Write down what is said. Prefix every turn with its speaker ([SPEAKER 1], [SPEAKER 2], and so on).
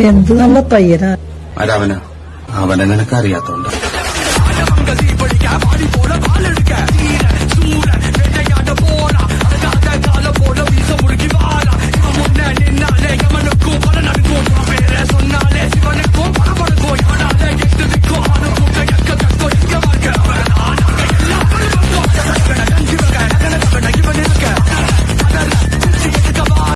[SPEAKER 1] എന്ത്? നല്ല പയ്യനാ.
[SPEAKER 2] അവനെ? നിനക്കറിയാത്തോണ്ടോ